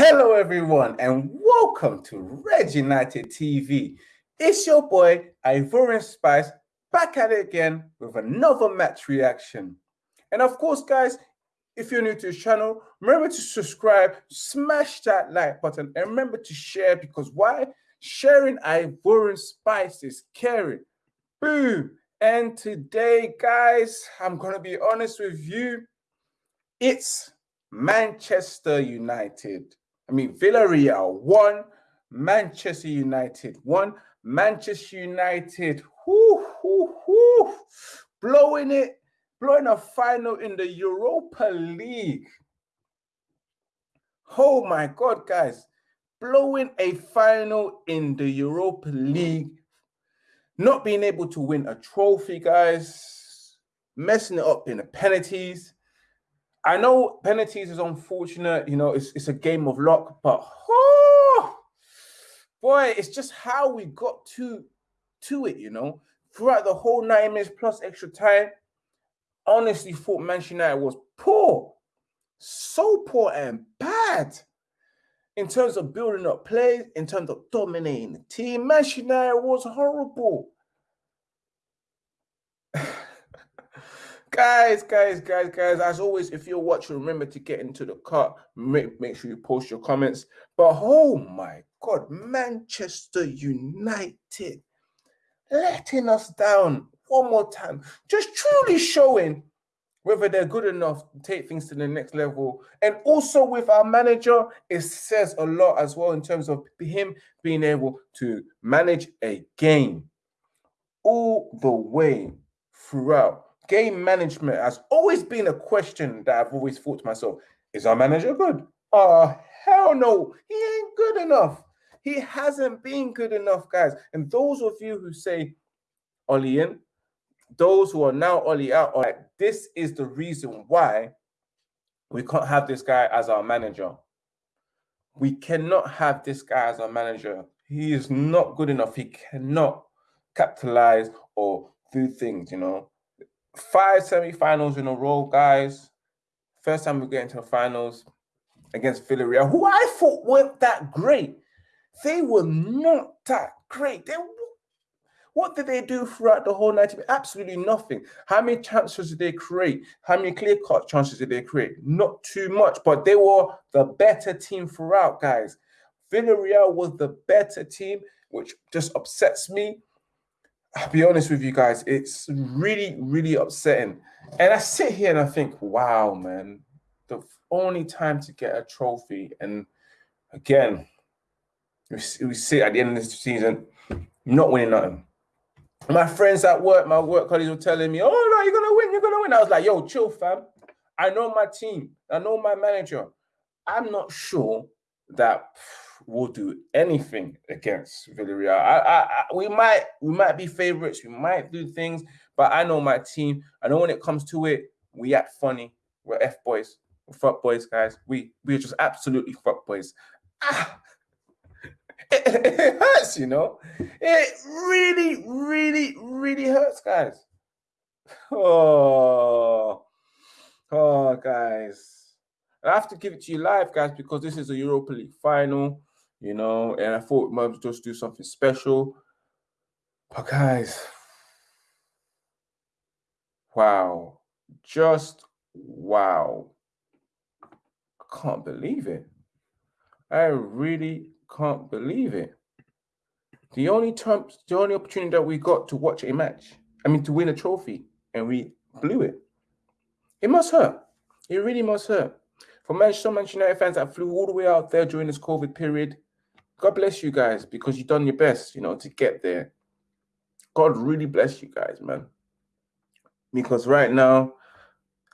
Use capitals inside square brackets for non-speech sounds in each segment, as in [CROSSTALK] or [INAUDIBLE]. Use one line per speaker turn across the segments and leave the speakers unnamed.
everyone, and welcome to Red United TV. It's your boy Ivorian Spice back at it again with another match reaction. And of course, guys, if you're new to the channel, remember to subscribe, smash that like button, and remember to share because why? Sharing Ivorian Spice is caring. Boom! And today, guys, I'm gonna be honest with you. It's Manchester United. I mean, Villarreal won, Manchester United won, Manchester United, whoo, whoo, whoo, blowing it, blowing a final in the Europa League. Oh my God, guys, blowing a final in the Europa League, not being able to win a trophy, guys, messing it up in the penalties I know penalties is unfortunate. You know, it's it's a game of luck, but oh, boy, it's just how we got to to it. You know, throughout the whole nine minutes plus extra time, honestly thought Manchester United was poor, so poor and bad in terms of building up plays, in terms of dominating the team. Manchester United was horrible. [SIGHS] [SIGHS] Guys, guys, guys, guys, as always, if you're watching, remember to get into the cut. Make, make sure you post your comments. But oh my God, Manchester United letting us down one more time. Just truly showing whether they're good enough to take things to the next level. And also with our manager, it says a lot as well in terms of him being able to manage a game all the way throughout game management has always been a question that I've always thought to myself, is our manager good? Oh, hell no, he ain't good enough. He hasn't been good enough, guys. And those of you who say Ollie in, those who are now Ollie out, are like, this is the reason why we can't have this guy as our manager. We cannot have this guy as our manager. He is not good enough. He cannot capitalize or do things, you know five semi-finals in a row, guys. First time we get into the finals against Villarreal, who I thought weren't that great. They were not that great. They what did they do throughout the whole night? Absolutely nothing. How many chances did they create? How many clear-cut chances did they create? Not too much, but they were the better team throughout, guys. Villarreal was the better team, which just upsets me. I'll be honest with you guys, it's really, really upsetting. And I sit here and I think, wow, man, the only time to get a trophy. And again, we, sit at the end of this season, not winning nothing. My friends at work, my work colleagues were telling me, oh, no, you're going to win, you're going to win. I was like, yo, chill, fam. I know my team, I know my manager. I'm not sure that will do anything against Villarreal. I, I, I, we might we might be favorites, we might do things, but I know my team. I know when it comes to it, we act funny. We're F boys, we're fuck boys, guys. We we're just absolutely fuck boys. Ah, [LAUGHS] it, it hurts, you know. It really, really, really hurts, guys. [SIGHS] Oh, oh, guys. I have to give it to you live, guys, because this is a Europa League final you know, and I thought we might just do something special. But guys, wow, just wow. I can't believe it. I really can't believe it. The only time, the only opportunity that we got to watch a match, I mean, to win a trophy, and we blew it. It must hurt. It really must hurt. For Manchester United fans that flew all the way out there during this COVID period, God bless you guys because you've done your best, you know, to get there. God really bless you guys, man. Because right now,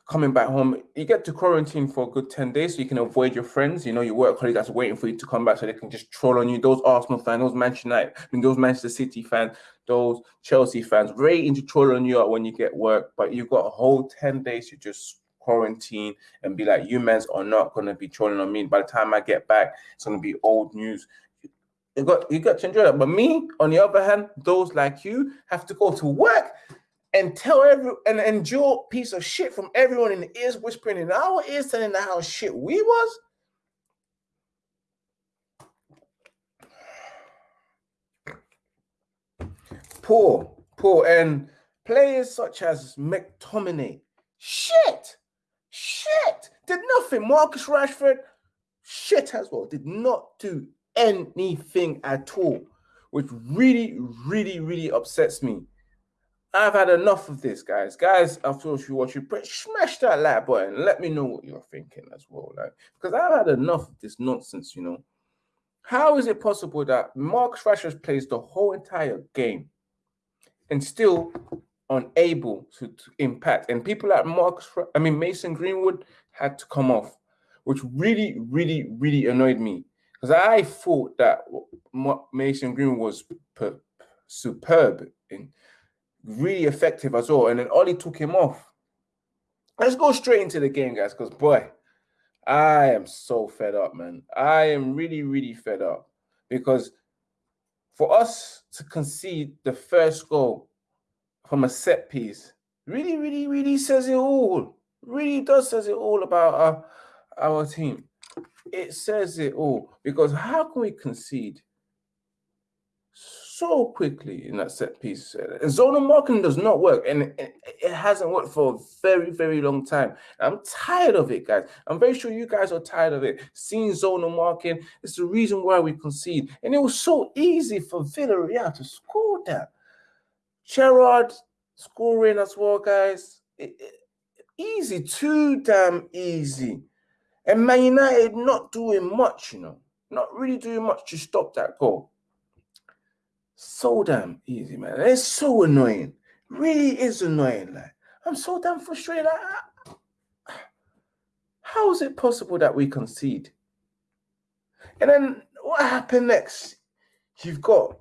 coming back home, you get to quarantine for a good 10 days so you can avoid your friends. You know, your work colleagues that's waiting for you to come back so they can just troll on you. Those Arsenal fans, those Manchester United, I mean, those Manchester City fans, those Chelsea fans, waiting to troll on you when you get work. But you've got a whole 10 days to just quarantine and be like, you men are not going to be trolling on me. By the time I get back, it's going to be old news you got you got to enjoy that. But me, on the other hand, those like you have to go to work and tell every and endure piece of shit from everyone in the ears whispering in our ears telling the how shit we was. Poor, poor, and players such as McTominay, shit, shit, did nothing. Marcus Rashford, shit as well, did not do anything at all, which really, really, really upsets me. I've had enough of this, guys. Guys, after all, if you watch, you smash that like button. Let me know what you're thinking as well, like because I've had enough of this nonsense. You know, how is it possible that Marcus Rashford plays the whole entire game and still unable to, to impact? And people like Marcus, I mean Mason Greenwood, had to come off, which really, really, really annoyed me because I thought that Mason Greenwood was per- superb in really effective as well. And then Ollie took him off. Let's go straight into the game, guys, because boy, I am so fed up, man. I am really, really fed up because for us to concede the first goal from a set piece really, really, really says it all. Really does says it all about our, our team. It says it all because how can we concede so quickly in that set piece. Zonal marking does not work, and it, it, hasn't worked for a very, very long time. I'm tired of it, guys. I'm very sure you guys are tired of it. Seeing zonal marking is the reason why we concede, and it was so easy for Villarreal to score that. Gerard scoring as well, guys. It, easy, too damn easy. And Man United not doing much, you know, not really doing much to stop that goal so damn easy, man. It's so annoying. Really is annoying. Like I'm so damn frustrated. Like, ah, how is it possible that we concede? And then what happened next? You've got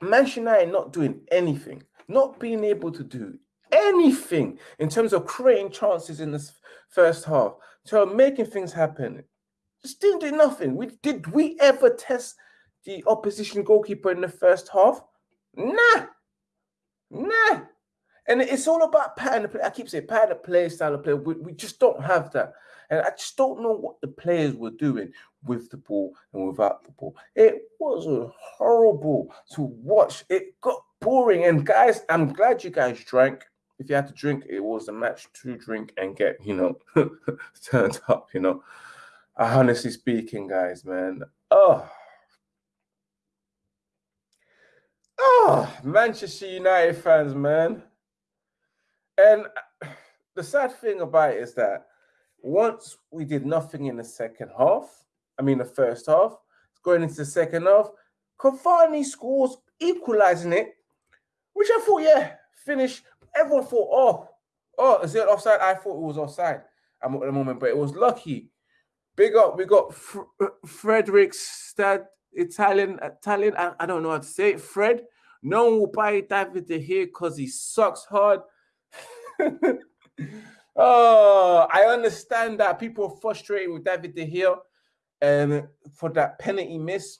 Manchester United not doing anything, not being able to do anything in terms of creating chances in this first half, so making things happen. Just didn't do nothing. We did we ever test the opposition goalkeeper in the first half? Nah, nah. And it's all about pattern play. I keep saying pattern of play, style of play. We, we just don't have that. And I just don't know what the players were doing with the ball and without the ball. It was horrible to watch. It got boring. And guys, I'm glad you guys drank. If you had to drink, it was a match to drink and get, you know, [LAUGHS] turned up, you know. Honestly speaking, guys, man. Oh, Oh, Manchester United fans, man. And the sad thing about it is that once we did nothing in the second half, I mean the first half, going into the second half, Cavani scores, equalizing it, which I thought, yeah, finish. Everyone thought, oh, oh, is it offside? I thought it was offside at the moment, but it was lucky. Big up, we got Frederick Stad Italian, Italian. I, I, don't know how to say it. Fred. No one will buy David De Gea because he sucks hard. [LAUGHS] oh, I understand that people are frustrated with David De Gea and for that penalty miss.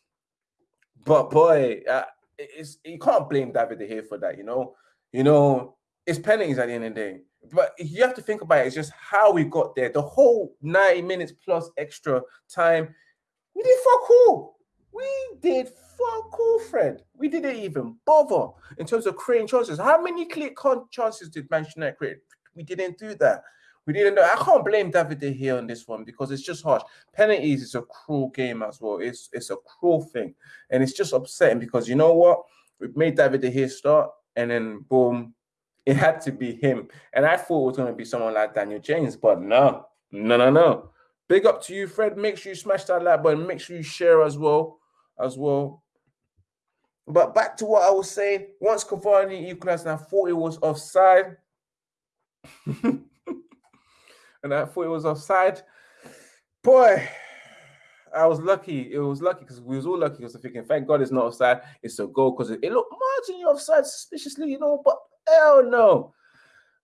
But boy, uh, it's you can't blame David De Gea for that. You know, you know, it's penalties at the end of the day. But you have to think about it. It's just how we got there. The whole 90 minutes plus extra time, we did fuck all. We did fuck all, Fred. We didn't even bother in terms of creating chances. How many clear chances did Manchester United create? We didn't do that. We didn't know. I can't blame David De Gea on this one because it's just harsh. Penalties is a cruel game as well. It's it's a cruel thing, and it's just upsetting because you know what? We've made David De Gea start, and then boom, it had to be him. And I thought it was going to be someone like Daniel James, but no, no, no, no. Big up to you, Fred. Make sure you smash that like button. Make sure you share as well, as well. But back to what I was saying, once Cavani equalized, and I thought it was offside. [LAUGHS] and I thought it was offside. Boy, I was lucky. It was lucky because we was all lucky because thinking, thank God it's not offside. It's a goal because it, it looked marginally offside suspiciously, you know, but hell no.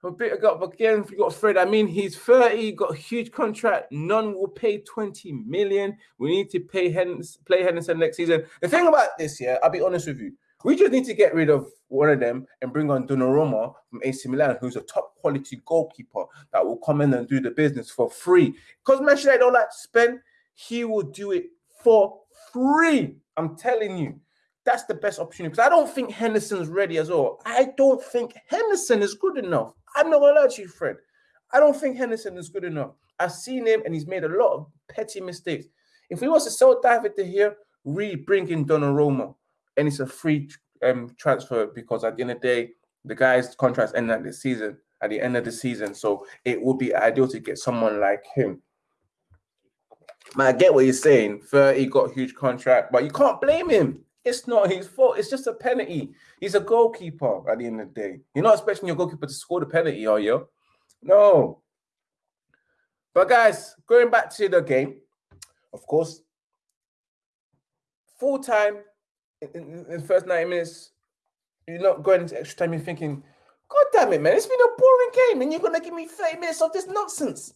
Got again, we got Fred. I mean, he's 30, got a huge contract. None will pay 20 million. We need to pay Henderson, play Henderson next season. The thing about this, yeah, I'll be honest with you. We just need to get rid of one of them and bring on Donnarumma from AC Milan, who's a top quality goalkeeper that will come in and do the business for free. Because Manchester United don't like to spend, he will do it for free. I'm telling you. That's the best opportunity because I don't think Henderson's ready as well. I don't think Henderson is good enough. I'm not gonna lie to you, Fred. I don't think Henderson is good enough. I've seen him and he's made a lot of petty mistakes. If he wants to sell David De Gea, re bring in Donnarumma, and it's a free um, transfer because at the end of the day, the guy's contract's end at the season. At the end of the season, so it would be ideal to get someone like him. Man, I get what you're saying. 30 got a huge contract, but you can't blame him. It's not his fault. It's just a penalty. He's a goalkeeper at the end of the day. You're not expecting your goalkeeper to score the penalty, are you? No. But guys, going back to the game, of course, full time in, the first 90 minutes, you're not going into extra time, you're thinking, God damn it, man, it's been a boring game, and you're gonna give me 30 minutes of this nonsense.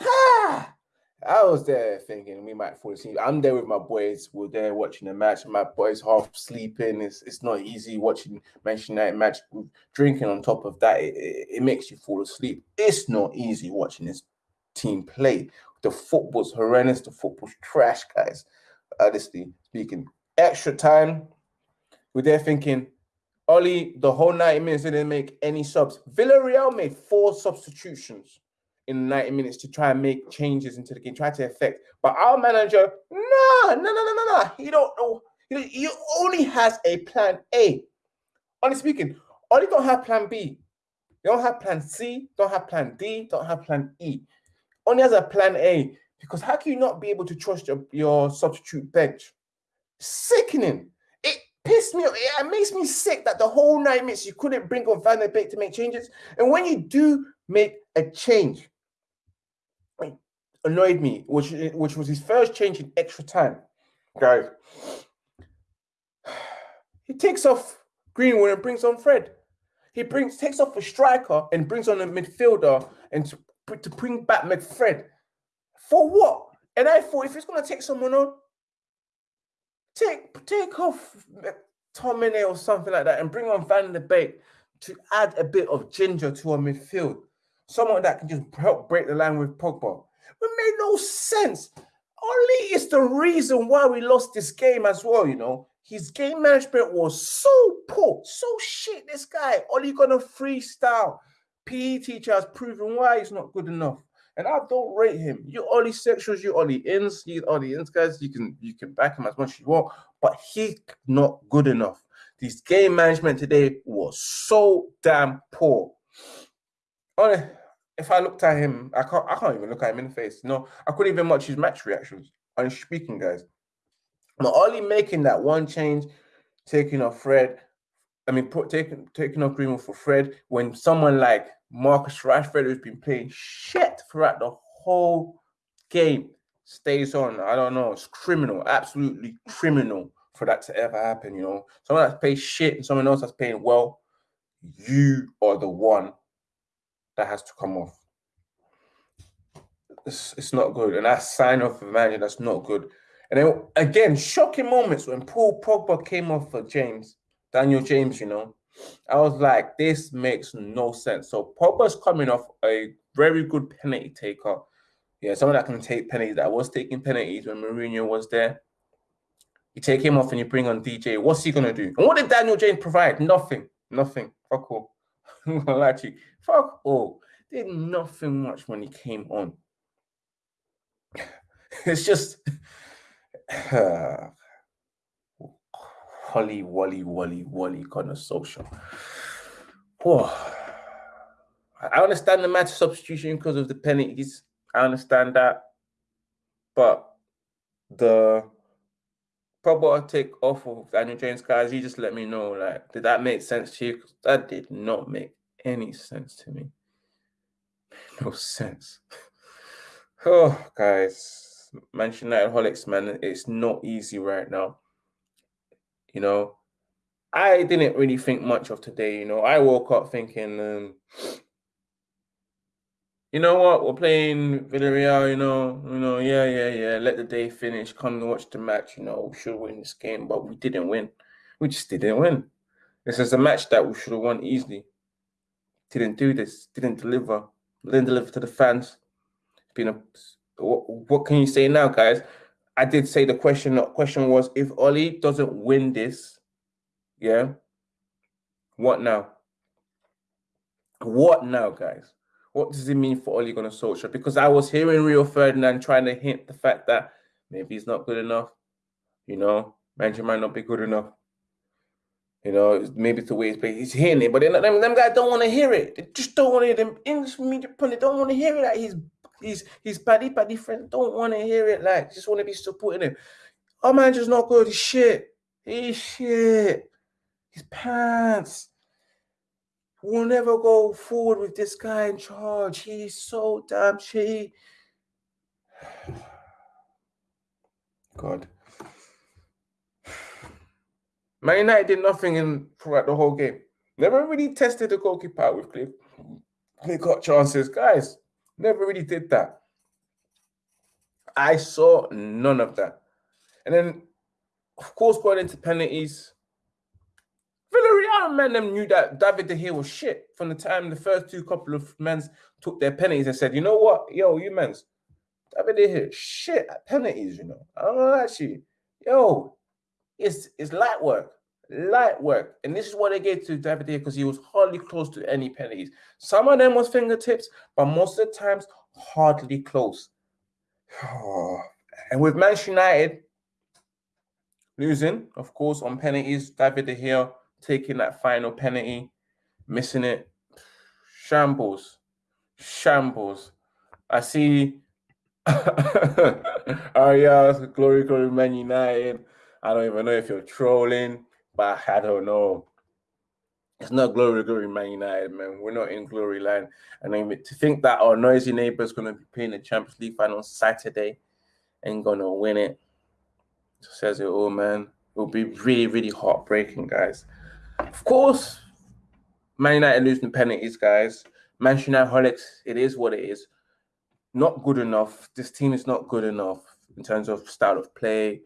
Ha! I was there thinking we might fall asleep. I'm there with my boys. We're there watching the match. My boys half sleeping. It's it's not easy watching Manchester United match. Drinking on top of that, it, it, it makes you fall asleep. It's not easy watching this team play. The football's horrendous. The football's trash, guys. Honestly speaking, extra time. We're there thinking, Ollie, the whole 90 minutes didn't make any subs. Villarreal made four substitutions in 90 minutes to try and make changes into the game, try to affect. But our manager, no, no, no, no, no, no. He don't know. He, he only has a plan A. Honestly speaking, only don't have plan B. You don't have plan C, don't have plan D, don't have plan E. Only has a plan A. Because how can you not be able to trust your, your substitute bench? Sickening. It pissed me off. It makes me sick that the whole nine minutes you couldn't bring on Van der Beek to make changes. And when you do make a change, annoyed me, which which was his first change in extra time. Guys, he takes off Greenwood and brings on Fred. He brings takes off a striker and brings on a midfielder and to, to bring back McFred. For what? And I thought if he's gonna take someone on, take take off Tomine or something like that and bring on Van der Beek to add a bit of ginger to our midfield. Someone that can just help break the line with Pogba. It made no sense. Ollie is the reason why we lost this game as well, you know. His game management was so poor, so shit. This guy, Ollie gonna freestyle. PE teacher has proven why he's not good enough. And I don't rate him. You Ollie sexuals, you Ollie ins, you Ollie ins guys. You can you can back him as much as you want, but he's not good enough. This game management today was so damn poor. Ollie, if I looked at him, I can't I can't even look at him in the face. No, I couldn't even watch his match reactions. I'm speaking, guys. But only making that one change, taking off Fred, I mean, put, taking taking off Greenwood for Fred, when someone like Marcus Rashford, who's been playing shit throughout the whole game, stays on. I don't know. It's criminal, absolutely criminal for that to ever happen. You know, someone that's paid shit and someone else that's paying well. You are the one that has to come off. It's, it's not good. And that sign off of manager that's not good. And then again, shocking moments when Paul Pogba came off for James, Daniel James, you know. I was like, this makes no sense. So Pogba's coming off a very good penalty taker. Yeah, someone that can take penalties that was taking penalties when Mourinho was there. You take him off and you bring on DJ. What's he gonna do? And what did Daniel James provide? Nothing. Nothing. Fuck all. [LAUGHS] To you. Fuck all. Did nothing much when he came on. [LAUGHS] It's just uh, [SIGHS] Wally, Wally, Wally kind of social. Whoa. I understand the match substitution because of the penalties. I understand that. But the take off of Daniel James, guys, you just let me know. Like, did that make sense to you? Because That did not make any sense to me. [LAUGHS] No sense. [SIGHS] Oh, guys, Manchester United holics, man, it's not easy right now. You know, I didn't really think much of today. You know, I woke up thinking, um, you know what, we're playing Villarreal. You know, you know, yeah, yeah, yeah. Let the day finish. Come and watch the match. You know, we should win this game, but we didn't win. We just didn't win. This is a match that we should have won easily. Didn't do this. Didn't deliver. Didn't deliver to the fans. It's been a what, what can you say now, guys? I did say the question. The question was if Oli doesn't win this, yeah, what now? What now, guys? What does it mean for Ole Gunnar Solskjaer? Because I was hearing Rio Ferdinand trying to hint the fact that maybe he's not good enough. You know, Manchester might not be good enough. You know, maybe it's the way he's playing. He's hearing it, but then them, them guys don't want to hear it. They just don't want to hear them English media pundit don't want to hear it. Like he's he's he's paddy paddy friends don't want to hear it. Like just want to be supporting him. Our manager's not good. He's shit. He's shit. His pants. We'll never go forward with this guy in charge. He's so damn shitty. [SIGHS] God. Man United did nothing in throughout the whole game. Never really tested the goalkeeper with clear, clear cut chances. Guys, never really did that. I saw none of that. And then, of course, going into penalties, Villarreal man them knew that David De Gea was shit from the time the first two couple of men took their penalties and said, you know what, yo, you men's David De Gea shit at penalties, you know. I don't know actually, yo, it's it's light work, light work, and this is what they gave to David De Gea because he was hardly close to any penalties. Some of them was fingertips, but most of the times hardly close. [SIGHS] and with Manchester United losing, of course, on penalties, David De Gea taking that final penalty, missing it. Shambles. Shambles. I see [LAUGHS] yeah, glory, glory, Man United. I don't even know if you're trolling, but I don't know. It's not glory, glory, Man United, man. We're not in glory land. And mean, to think that our noisy neighbor is going to be playing the Champions League final Saturday and going to win it says it all, man. It will be really, really heartbreaking, guys. Of course, Man United losing penalties, guys. Manchester United holics, it is what it is. Not good enough. This team is not good enough in terms of style of play, in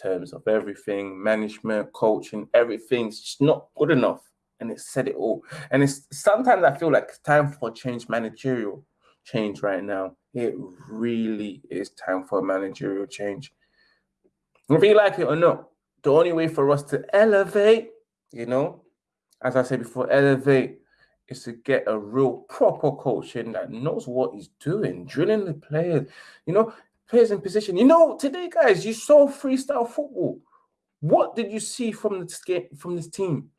terms of everything, management, coaching, everything. It's just not good enough. And it said it all. And it's sometimes I feel like it's time for change, managerial change right now. It really is time for managerial change. Whether you like it or not, the only way for us to elevate you know, as I said before, elevate is to get a real proper coach in that knows what he's doing, drilling the players, you know, players in position. You know, today, guys, you saw freestyle football. What did you see from this game, from this team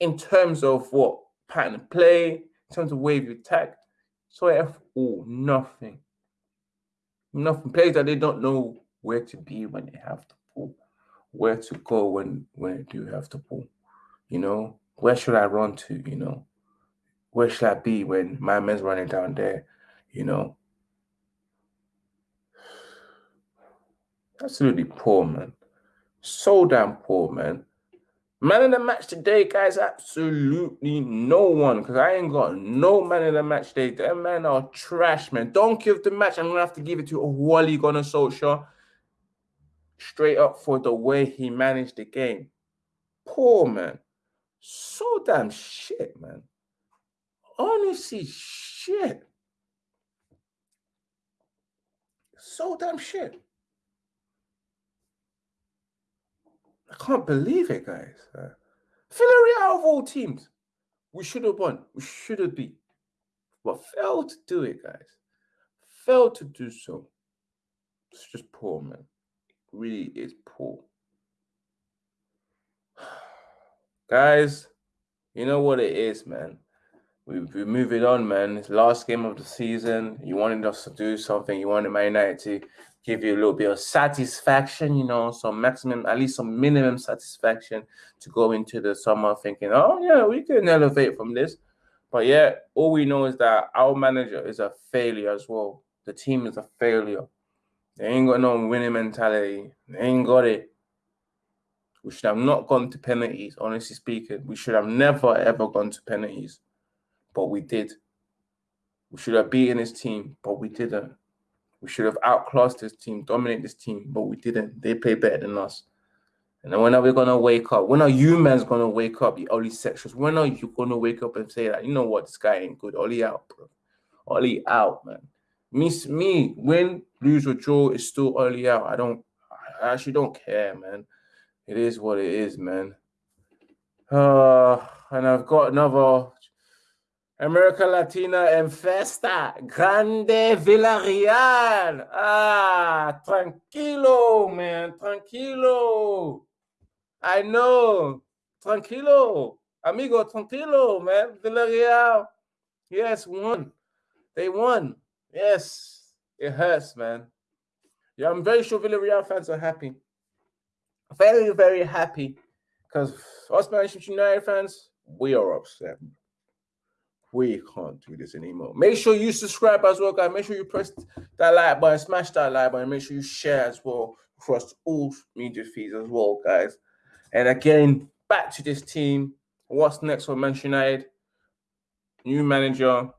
in terms of what pattern of play, in terms of wave attack? So F all nothing. Nothing. Players that they don't know where to be when they have to pull, where to go when when they do have to pull. You know, where should I run to? You know, where should I be when my man's running down there? You know, absolutely poor, man. So damn poor, man. Man of the match today, guys, absolutely no one. Because I ain't got no man of the match today. Them men are trash, man. Don't give the match. I'm gonna have to give it to Wally Gunnar Solskjaer. Straight up for the way he managed the game. Poor man so damn shit, man. Honestly, shit. So damn shit. I can't believe it, guys. Uh, Villarreal of all teams, we should have won. We should have beat, but failed to do it, guys. Failed to do so. It's just poor, man. It really is poor. Guys, you know what it is, man. We, we're moving on, man. It's last game of the season. You wanted us to do something. You wanted Man United to give you a little bit of satisfaction, you know, some maximum, at least some minimum satisfaction to go into the summer thinking, oh, yeah, we can elevate from this. But yeah, all we know is that our manager is a failure as well. The team is a failure. They ain't got no winning mentality. They ain't got it. We should have not gone to penalties, honestly speaking. We should have never, ever gone to penalties. But we did. We should have beaten this team, but we didn't. We should have outclassed this team, dominate this team, but we didn't. They play better than us. And then when are we gonna wake up? When are you man's gonna wake up, you Oli sexuals? When are you gonna wake up and say that you know what this guy ain't good? Oli out, bro. Oli out, man. Me, me, win, lose or draw is still Oli out. I don't I actually don't care, man. It is what it is, man. Uh, and I've got another America Latina and Festa Grande Villarreal. Ah, tranquilo, man, tranquilo. I know, tranquilo, amigo, tranquilo, man. Villarreal, yes, won. They won. Yes, it hurts, man. Yeah, I'm very sure Villarreal fans are happy. Very, very happy because us Manchester United fans, we are upset. We can't do this anymore. Make sure you subscribe as well, guys. Make sure you press that like button, smash that like button. Make sure you share as well across all media feeds as well, guys. And again, back to this team. What's next for Manchester United? New manager,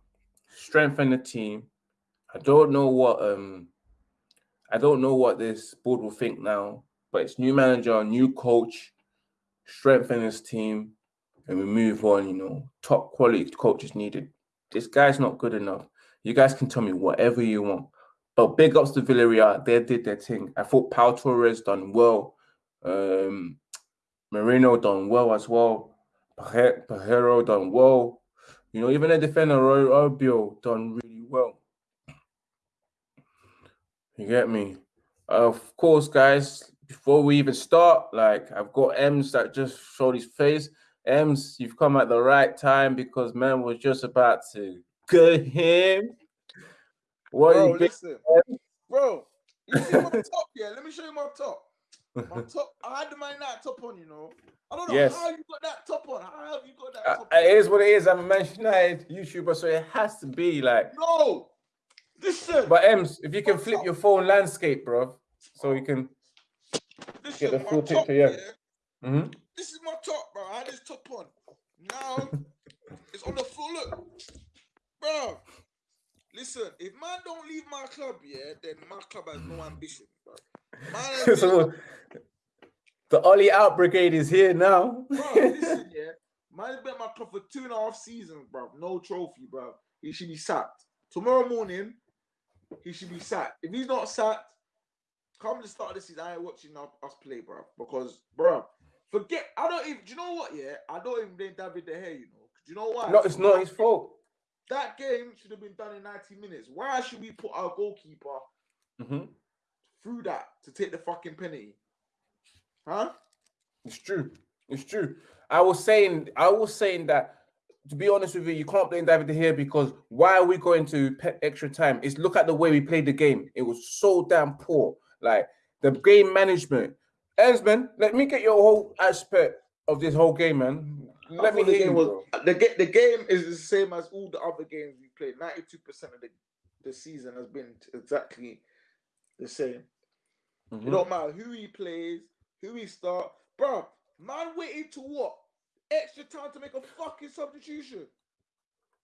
strengthen the team. I don't know what um I don't know what this board will think now, but it's new manager, new coach, strengthen his team, and we move on. You know, top quality coaches needed. This guy's not good enough. You guys can tell me whatever you want. But big ups to Villarreal. They did their thing. I thought Pau Torres done well. Um, Moreno done well as well. Parejo done well. You know, even the defender Raúl Albiol done really well. You get me? Of course, guys, before we even start, like I've got Ems that just showed his face. Ems, you've come at the right time because man was just about to good him.
What bro, you listen, bro, you see my [LAUGHS] top, yeah? Let me show you my top. My [LAUGHS] top, I had the Man United top on, you know. I don't know yes. how you got that top on. How have you got that uh, top uh,
It is what it is. I'm a Man United YouTuber, so it has to be like.
No, listen.
But Ems, if you can flip your phone landscape, bro, so you can
listen, get the full picture, yeah. yeah. Mm-hmm. This is my top, bro. I had this top on. Now it's on the full look, bro. Listen, if man don't leave my club, yeah, then my club has no ambition, bro. [LAUGHS]
so, the Ollie out brigade is here now.
bro, [LAUGHS] listen, yeah. Man's been my club for two and a half seasons, bro. No trophy, bro. He should be sacked. Tomorrow morning, he should be sacked. If he's not sacked, come the start of the season, I ain't watching us play, bro. Because, bro, forget. I don't even. Do you know what? Yeah, I don't even blame David De Gea. You know. Do you know why?
No, it's not his fault.
That game should have been done in 90 minutes. Why should we put our goalkeeper mm-hmm. through that to take the fucking penalty? Huh?
It's true. It's true. I was saying, I was saying that to be honest with you, you can't blame David De Gea because why are we going to extra time? It's look at the way we played the game. It was so damn poor. Like the game management. Ensman, let me get your whole aspect of this whole game, man. Let me hear
the game
was,
the, the game is the same as all the other games we played. 92% of the, the season has been exactly the same. Mm-hmm. It don't matter who he plays, who he start. Bro, man waited to what? Extra time to make a fucking substitution.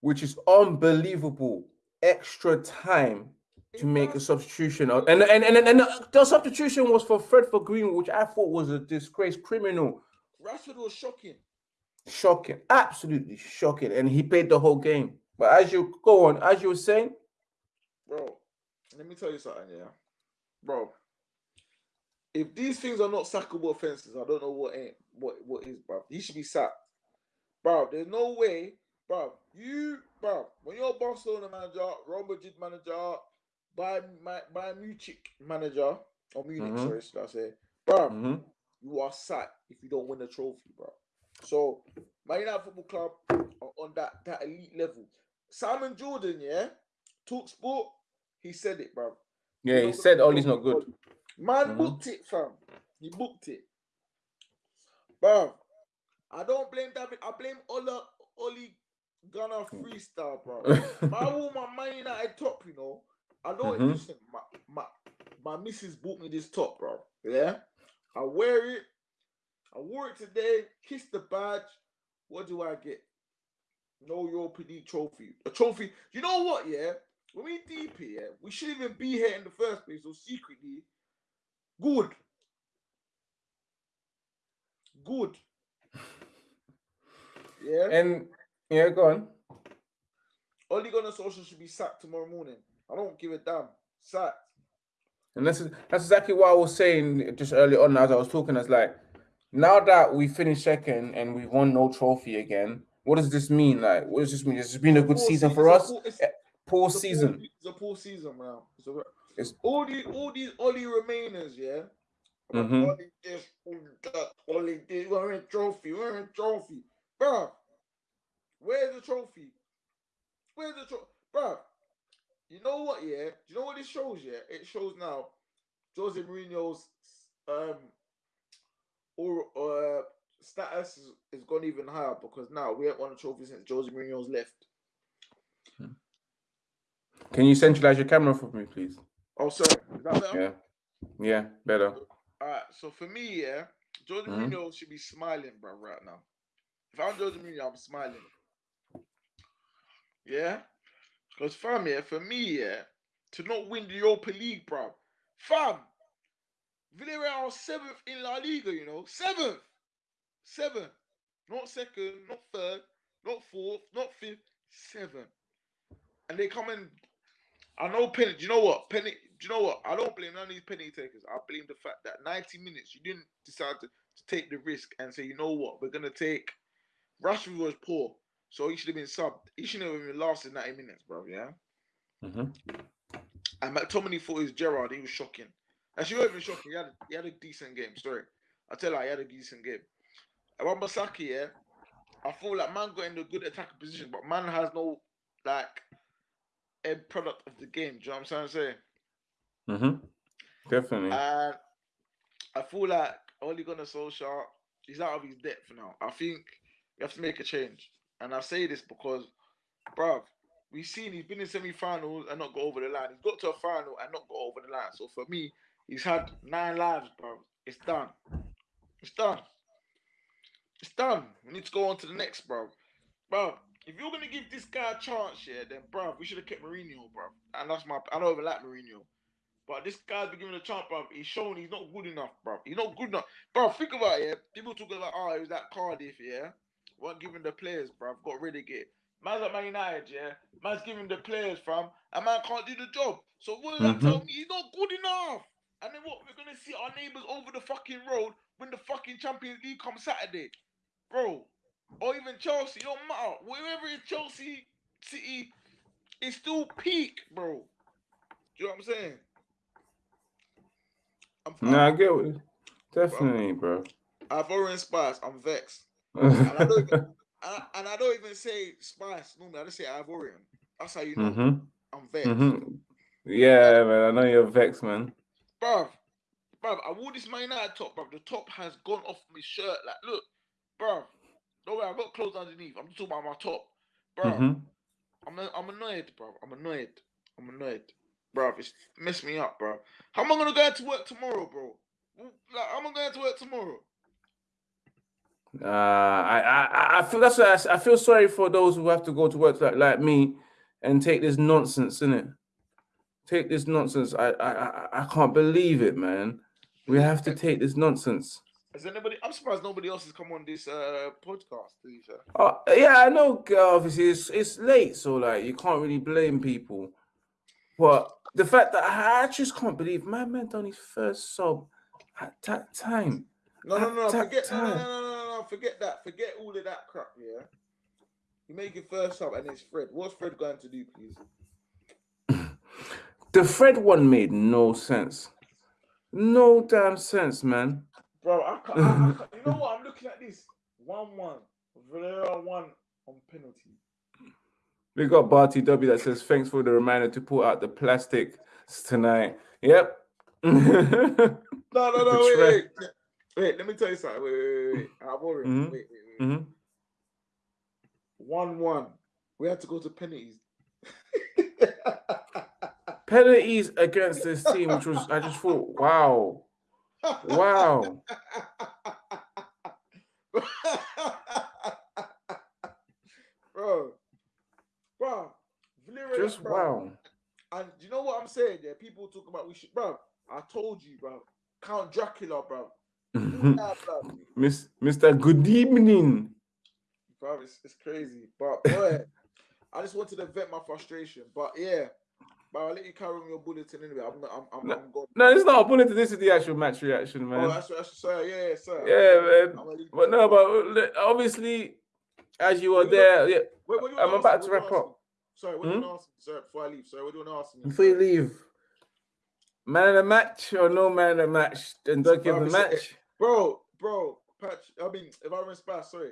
Which is unbelievable. Extra time to make a substitution. And and, and, and, and the substitution was for Fred for Green, which I thought was a disgrace criminal.
Rashford was shocking.
Shocking. Absolutely shocking. And he played the whole game. But as you go on, as you were saying.
Bro, let me tell you something, yeah. Bro, if these things are not sackable offenses, I don't know what ain't what what is, bro. He should be sacked, bro. There's no way, bro. You, bro, when you're Barcelona manager, Real Madrid manager, Bayern my, Bayern Munich manager or Munich, mm-hmm. sorry, should I say, bro, mm-hmm. you are sacked if you don't win a trophy, bro. So, Man United Football Club on that that elite level. Simon Jordan, yeah, talk sport. He said it, bro.
Yeah, he said Ollie's not good.
Man mm-hmm. booked it, fam. He booked it. Bro, I don't blame David. I blame Ola Ollie Gunner freestyle, bro. [LAUGHS] my Man United top, you know. I know mm-hmm. listen, my, my my missus bought me this top, bro. Yeah. I wear it. I wore it today. Kiss the badge. What do I get? No Europa League trophy. A trophy. You know what? Yeah. When we deep here, we shouldn't even be here in the first place. So secretly, Good. Good.
Yeah. And yeah, go on.
Ole Gunnar Solskjaer should be sacked tomorrow morning. I don't give a damn. Sacked.
And that's that's exactly what I was saying just early on as I was talking. As like, now that we finished second and we won no trophy again, what does this mean? Like, what does this mean? It's been a good
Poor
season for us.
poor- it's-
Eh, Poor
it's
season.
Poor, it's a poor season, man. It's a,
It's-
all these all these Ollie remainers, yeah. Like,
Mhm.
Ollie this, Ollie this. We're in trophy. We're in trophy, bro. Where's the trophy? Where's the trophy, bro? You know what? Yeah. Do you know what this shows? Yeah, it shows now. Jose Mourinho's um or uh status is, is gone even higher because now we haven't won a trophy since Jose Mourinho's left.
Can you centralize your camera for me, please?
Oh, sorry. Is that better?
Yeah. Yeah, better.
All right. So for me, yeah, Jose
Mhm.
Mourinho should be smiling, bro, right now. If I'm Jose Mourinho, I'm smiling. Yeah, because fam, yeah, for me, yeah, to not win the Europa League, bro, fam, Villarreal are seventh in La Liga, you know, seventh, seventh, not second, not third, not fourth, not fifth, seventh, and they come in. I know penny. Do you know what penny? Do you know what? I don't blame none of these penny takers. I blame the fact that 90 minutes you didn't decide to, to take the risk and say, you know what, we're gonna take. Rashford was poor, so he should have been subbed. He shouldn't have even lasted 90 minutes, bro. Yeah.
hmm
And McTominay thought he was Gerard. He was shocking. Actually, he wasn't even shocking. He had, he had a decent game. Sorry. I tell you, he had a decent game. Wan-Bissaka, yeah, I feel like man got in a good attacking position, but man has no, like, end product of the game. Do you know what I'm saying?
Mm-hmm. Definitely.
And I feel like Ole Gunnar Solskjaer, he's out of his depth now. I think we have to make a change. And I say this because, bruv, we've seen he's been in semi-finals and not got over the line. He's got to a final and not got over the line. So for me, he's had nine lives, bro. It's done. It's done. It's done. We need to go on to the next, bro. Bro, if you're gonna give this guy a chance, yeah, then bro, we should have kept Mourinho, bro. And that's my I don't even like Mourinho. But this guy's been given a chance, bro. He's shown he's not good enough, bro. He's not good enough. Bro, think about it, yeah. People talking about, oh, it was that Cardiff, yeah. Weren't giving the players, bro. I've got relegated. Man's at Man United, yeah. Man's giving the players, fam. And man can't do the job. So what does that mm-hmm. tell me? He's not good enough. And then what? We're gonna see our neighbours over the fucking road when the fucking Champions League comes Saturday, bro. Or even Chelsea, it don't matter. Wherever it's Chelsea, City, it's still peak, bro. Do you know what I'm saying? I'm,
No, I get what definitely, bro.
I've already Spice. I'm vexed. And I don't even, [LAUGHS] I, and I don't even say Spice normally. I just say Ivorian. That's how you know
hmm
I'm vexed.
hmm Yeah, man. I know you're vexed, man.
Bruv, bruv, I wore this Man United top, bruv. The top has gone off my shirt. Like, look, bruv. Don't worry, I've got clothes underneath. I'm just talking about my top. Bruv,
hmm
I'm, I'm annoyed, bruv. I'm annoyed. I'm annoyed. Bruv, it's messed me up, bruv. How am I going to go to work tomorrow, bro? Like, how am I going to work tomorrow?
Uh, I, I, I feel that's why I, I feel sorry for those who have to go to work like, like me and take this nonsense, innit? Take this nonsense. I, I, I, I can't believe it, man. We have to take this nonsense.
Has anybody? I'm surprised nobody else has come on this uh podcast. To be fair.
Oh, yeah, I know. uh, Obviously, it's it's late, so like you can't really blame people. But the fact that I, just can't believe my man done his first sub at that time.
No, no, no, forget, no, no, no, no, forget that. Forget all of that crap. Yeah. You make your first up and it's Fred. What's Fred going to do, please?
The Fred one made no sense. No damn sense, man.
Bro, I can't, I, I can't. You know what? I'm looking at this. One-one. Villarreal 1 on penalty.
We got Barty W that says thanks for the reminder to pull out the plastic tonight. Yep. [LAUGHS]
No, no, no. Wait, wait, wait. Let me tell you something. Wait, wait, wait. wait. Worried.
Mhm.
Wait, wait, wait. One-one. We had to go to penalties. [LAUGHS]
Penalties against this team, which was I just thought, wow, wow. [LAUGHS]
bro, bro,
Just
bro.
wow.
And you know what I'm saying? Yeah, people talk about we should, bro. I told you, bro. Count Dracula, bro.
Mhm.
Yeah, bro.
Miss Mr. Good evening.
bro, it's, it's crazy. But boy, I just wanted to vent my frustration. But yeah, but I'll let you carry on your bulletin anyway. I'm, I'm, I'm,
No,
I'm gone.
No, it's not a bulletin. This is the actual match reaction, man.
Oh, that's, that's sorry. Yeah, yeah, sir.
Yeah, man.
I'm gonna leave-
But no, but obviously, as you were
Wait, wait,
there, yeah,
Wait, what do
I'm about to wrap
What do you
up.
wanna ask me? Sorry, what do you
Hmm?
want to ask me? Sorry, before I leave. Sorry, what do you want to ask me?
before you leave, man of the match or no man of the match, and don't give the
Bro, it's-
match.
Bro, bro, Patch. I mean, if I run Spice, sorry,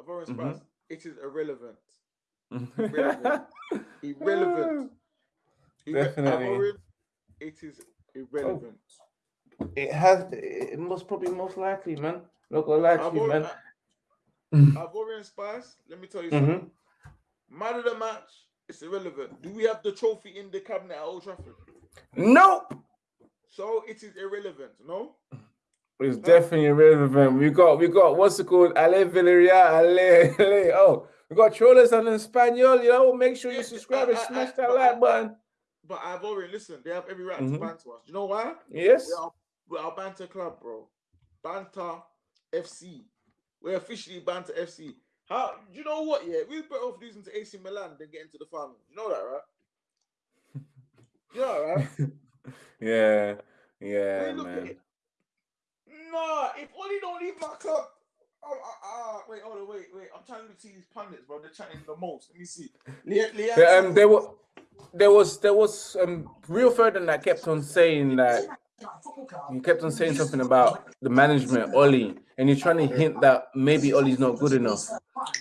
if I run. Spice, it is irrelevant. [LAUGHS] Irrelevant. Irrelevant.
Definitely.
Ivorian, it is irrelevant.
It has. It most probably most likely, man. Not gonna lie to you,
Ivor-
man. [LAUGHS]
Ivorian Spice, let me tell you
Mhm.
something. Man of the match, it's irrelevant. Do we have the trophy in the cabinet at Old Trafford?
Nope.
So it is irrelevant, no?
It's definitely irrelevant. We got, we got, what's it called? Ale Villarreal, Ale, Ale. Oh, we got Trollers and Espanol. You know, make sure you subscribe and smash that like button.
But I've already listened. they have every right
Mhm.
to banter us. You know why?
Yes.
We are, we are Banter Club, bro. Banter FC. We're officially Banter FC. How? You know what? Yeah, we're better off losing to AC Milan than getting to the final. You know that, right? [LAUGHS] You know that, right? [LAUGHS]
Yeah. Yeah,
Hey, look at
man.
Nah, if Ole don't leave my club. Oh, ah, ah, wait, hold on, wait, wait. I'm trying to see these pundits, bro. They're chatting the most. Let me see. Le- Leanne
Yeah, um, there was, there was, there was um, Rio Ferdinand that kept on saying that he kept on saying something about the management, Ole, and he's trying to hint that maybe Ole's not good enough.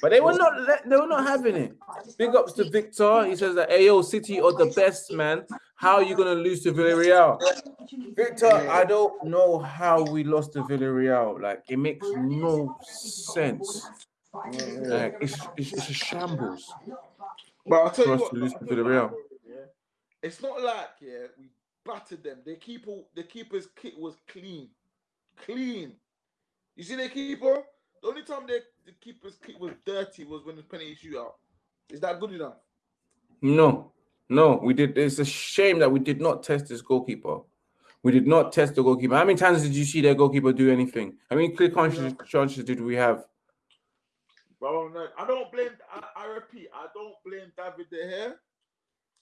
But they were not, let- they were not having it. Big ups to Victor. He says that Ayo City are the best, man. How are you gonna lose to Villarreal? Victor, I don't know how we lost to Villarreal. Like it makes no sense. Like it's it's, it's a shambles.
But I'll tell
for
you
us
what,
to lose to Villarreal.
It's not like yeah, we battered them. The keeper, the keeper's kit was clean, clean. You see the keeper. The only time the, the keeper's kit was dirty was when the penalty shootout. Is that good enough?
No, no, we did. It's a shame that we did not test this goalkeeper. We did not test the goalkeeper. How many times did you see their goalkeeper do anything? How many clear conscious chances did we have?
Bro, no, I don't blame. I, I repeat, I don't blame David De Gea.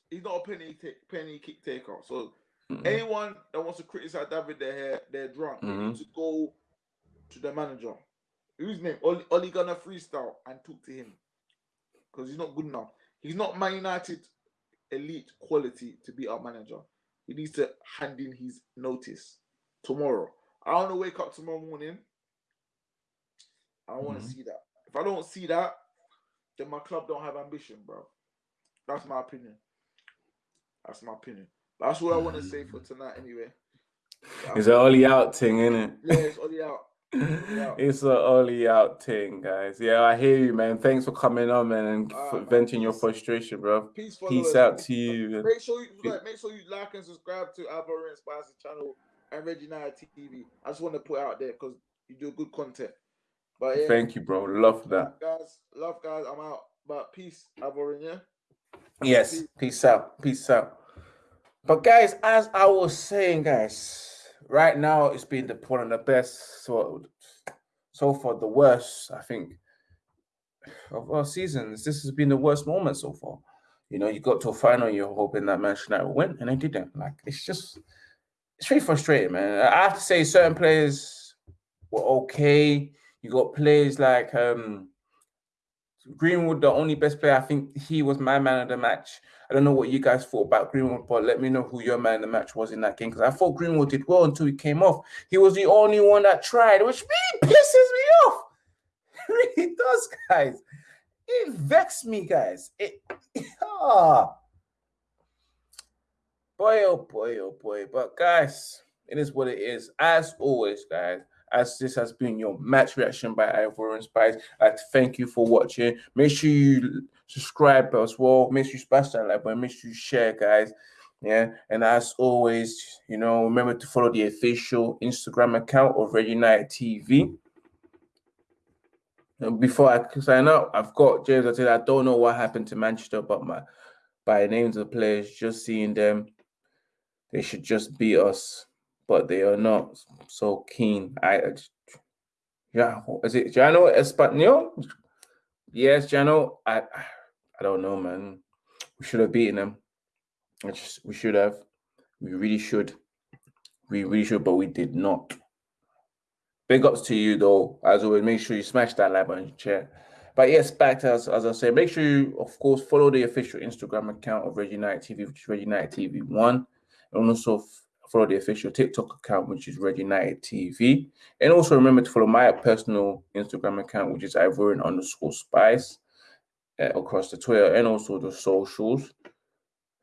He's not a penny take, penny kick taker. So
Mhm.
anyone that wants to criticize David De Gea, they're drunk. They need to go to the manager. Whose name? Ole, Ole gonna freestyle and talk to him because he's not good enough. He's not Man United elite quality to be our manager. He needs to hand in his notice tomorrow. I want to wake up tomorrow morning. I want to
Mhm.
see that. If I don't see that, then my club don't have ambition, bro. That's my opinion. That's my opinion. That's what I want to say for tonight, anyway.
It's an Ole out thing, isn't it?
Yeah, it's Ole out. Yeah.
It's an Ole out thing, guys. Yeah, I hear you, man. Thanks for coming on, man, and for venting your frustration, bro.
Peace.
Peace out to you.
Make sure you like, make sure you like and subscribe to Alvaro and Spicy channel and Reggie Night TV. I just want to put it out there because you do good content. But yeah,
Thank you, bro. Love that.
guys. Love guys. I'm out. But peace, Alvaro. Yeah.
Yes. Peace out. Peace out. But guys, as I was saying, guys, right now it's been the one of the best so so far the worst, I think, of our seasons. This has been the worst moment so far. You know, you got to a final, you're hoping that Manchester United will win, and they didn't. Like it's just it's really frustrating, man. I have to say certain players were okay. You got players like um Greenwood, the only best player. I think he was my man of the match. I don't know what you guys thought about Greenwood, but let me know who your man of the match was in that game because I thought Greenwood did well until he came off. He was the only one that tried, which really pisses me off. [LAUGHS] It really does, guys. It vexed me, guys. It [LAUGHS] ah. Boy, oh boy, oh boy. But guys, it is what it is. As always, guys, as this has been your match reaction by Ivorian Spice, to thank you for watching. Make sure you subscribe as well. Make sure you smash that like button. Make sure you share, guys. Yeah, and as always, you know, remember to follow the official Instagram account of Red United TV. And before I sign out, I've got James. I said I don't know what happened to Manchester, but my by names of the players, just seeing them, they should just beat us, but they are not so keen. I, just- yeah, is it Jano Espanol? Yes, Jano. I I don't know, man. We should have beaten them. Which we should have. We really should. We really should, but we did not. Big ups to you though. As always, make sure you smash that like button, share. But yes, back to us as I say, make sure you of course follow the official Instagram account of Red United TV, which is Red United TV One, and also follow the official TikTok account, which is Red United TV. And also remember to follow my personal Instagram account, which is Ivorian underscore Spice, uh, across the Twitter and also the socials.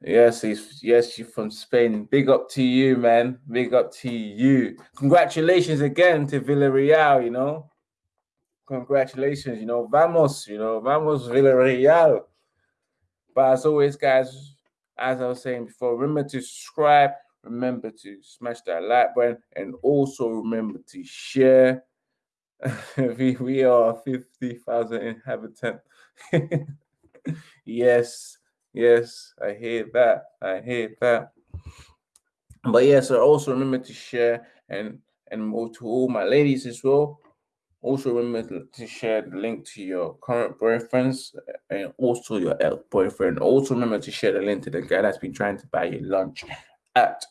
Yes, yes, you're from Spain. Big up to you, man. Big up to you. Congratulations again to Villarreal, you know. Congratulations, you know, vamos, you know, vamos Villarreal. But as always, guys, as I was saying before, remember to subscribe, remember to smash that like button, and also remember to share. [LAUGHS] we, we are 50,000 inhabitants. [LAUGHS] yes Yes, I hear that. I hear that. But yes, I also remember to share and and more to all my ladies as well. Also remember to share the link to your current boyfriends and also your ex-boyfriend. Also remember to share the link to the guy that's been trying to buy you lunch at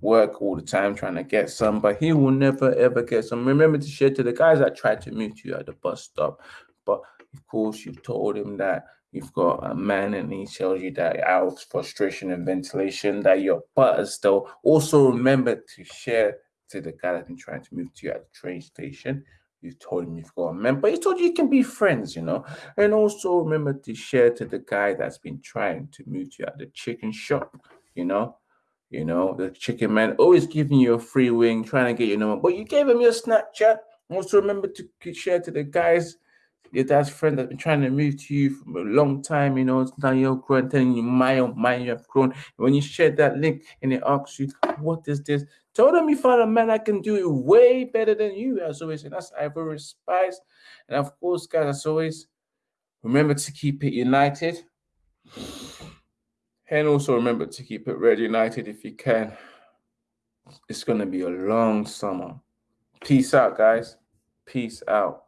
work all the time trying to get some, but he will never ever get some. Remember to share to the guys that tried to meet you at the bus stop, but of course you've told him that You've got a man and he tells you that out of frustration and ventilation that your butt is still. Also remember to share to the guy that's been trying to move to you at the train station. You told him you've got a man, but he told you you can be friends, you know. And also remember to share to the guy that's been trying to move to you at the chicken shop, you know. You know, the chicken man always giving you a free wing, trying to get your number, but you gave him your Snapchat. Also remember to share to the guys your dad's friend that's been trying to move to you for a long time, you know, now you're growing, telling you, my oh my, you have grown. When you share that link and it asks you, what is this? Tell them you found a man that can do it way better than you, as always. And that's Ivory Spice. And of course, guys, as always, remember to keep it united. And also remember to keep it red united if you can. It's going to be a long summer. Peace out, guys. Peace out.